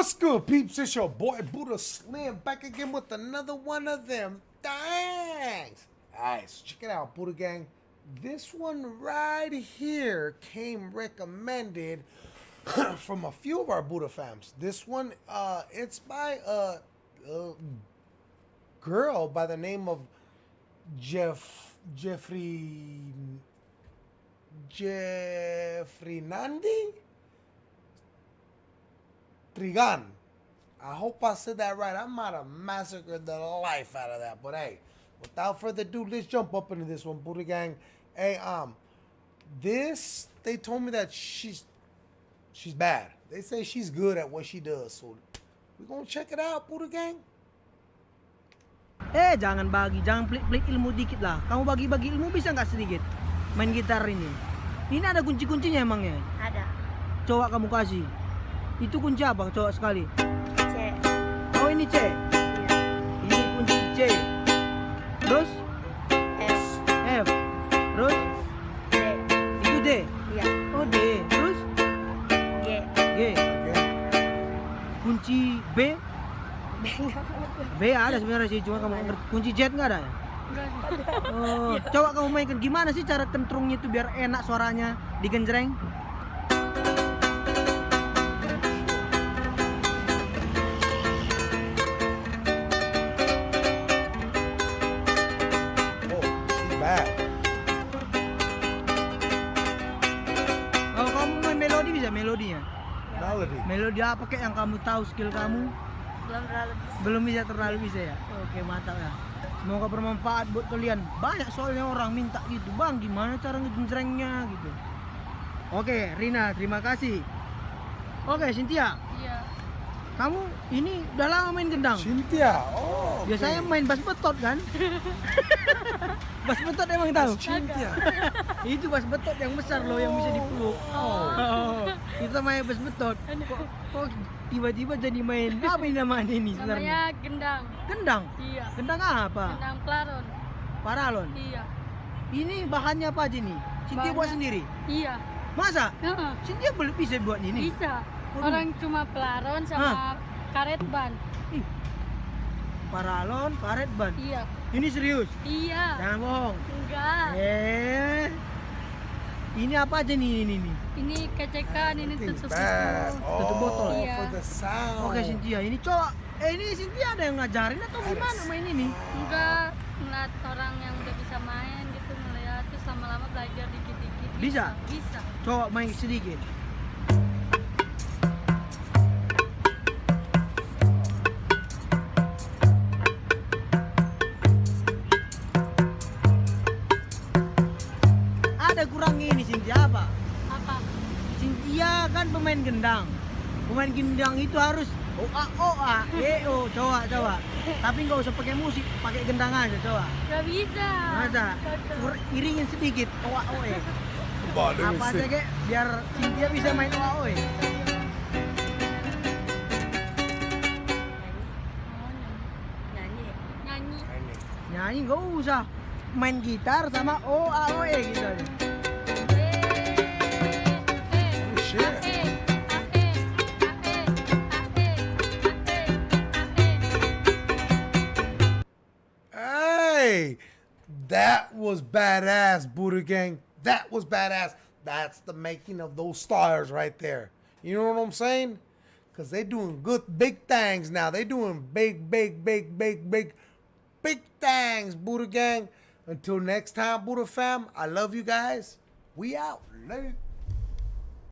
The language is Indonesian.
What's good, peeps? It's your boy Buddha Slim back again with another one of them things. Alright, so check it out, Buddha Gang. This one right here came recommended from a few of our Buddha fams. This one, uh, it's by a, a girl by the name of Jeff Jeffrey Jeffrey Nandi. Trigan. I hope I said that right. I might have massacred the life out of that. But hey, without further ado, let's jump up into this one, Buddha Gang. Hey, um, this they told me that she's she's bad. They say she's good at what she does. So we're gonna check it out, Buddha Gang. Eh jangan bagi, jangan pelik-pelik ilmu dikit lah. Kamu bagi-bagi ilmu bisa nggak sedikit main gitar ini? Ini ada kunci-kuncinya emangnya? Ada. Coba kamu kasih. Itu kunci apa? Coba sekali. C. Oh ini C. Iya. Ini kunci C. Terus F. F. Terus D. itu D. Iya. Oh D. Terus G. G. Kunci B. B. B ada sebenarnya sih, cuma kamu. Kunci Z nggak ada ya? Oh, coba kamu mainkan gimana sih cara kentrungnya itu biar enak suaranya digenjreng? Melodi bisa melodinya. Melody. Melodi apa kek yang kamu tahu skill kamu? Belum terlalu bisa. Belum bisa terlalu bisa ya. Oke, mantap ya. Semoga bermanfaat buat kalian. Banyak soalnya orang minta gitu, "Bang, gimana cara ngejenjrengnya?" gitu. Oke, Rina, terima kasih. Oke, Cynthia, Iya. Kamu ini udah lama main gendang. Cynthia. Oh. okay. Biasanya main bass betot kan? bass betot emang tahu? Cynthia. Itu bass betot yang besar loh yang bisa dipeluk. Oh. Itu main bass betot. Kok, kok tiba-tiba jadi main apa ini namanya ini sebenarnya? Namanya gendang. Gendang. Iya. Gendang apa? Gendang pelaron. Paralon. Iya. Ini bahannya apa aja nih? Cynthia buat sendiri. Iya. Masa? Heeh. Cynthia boleh bisa buat ini? Bisa. Orang cuma pelaron sama karet ban. Ih. Paralon, karet ban. Iya. Ini serius. Iya. Jangan bohong. Enggak. Eh. Ini apa aja nih ini nih? Ini kecekan, ini tutup bad. itu. Tutup botol. Oh, Iya. for the sound. Oke Cynthia, ini coba. Eh ini Cynthia ada yang ngajarin atau gimana main ini? Enggak ngeliat orang yang udah bisa main gitu ngeliat terus lama-lama belajar dikit-dikit. Bisa? Bisa. Coba main sedikit. Ada kurangnya ini Cynthia apa? Apa? Cynthia kan pemain gendang. Pemain gendang itu harus oa oa e o coba coba. Tapi nggak usah pakai musik, pakai gendang aja coba. Gak bisa. Masa? Iringin sedikit oa oe. Apa aja kek biar Cynthia bisa main oa oe. Nyanyi. Nyanyi. Ini. Nyanyi nggak usah main gitar sama oa oe gitu. Hey, that was badass, Buddha Gang. That was badass. That's the making of those stars right there. You know what I'm saying? Because they doing good, big things now. They're doing big, big, big, big, big, big things, Buddha Gang. Until next time, Buddha fam, I love you guys. We out. Later.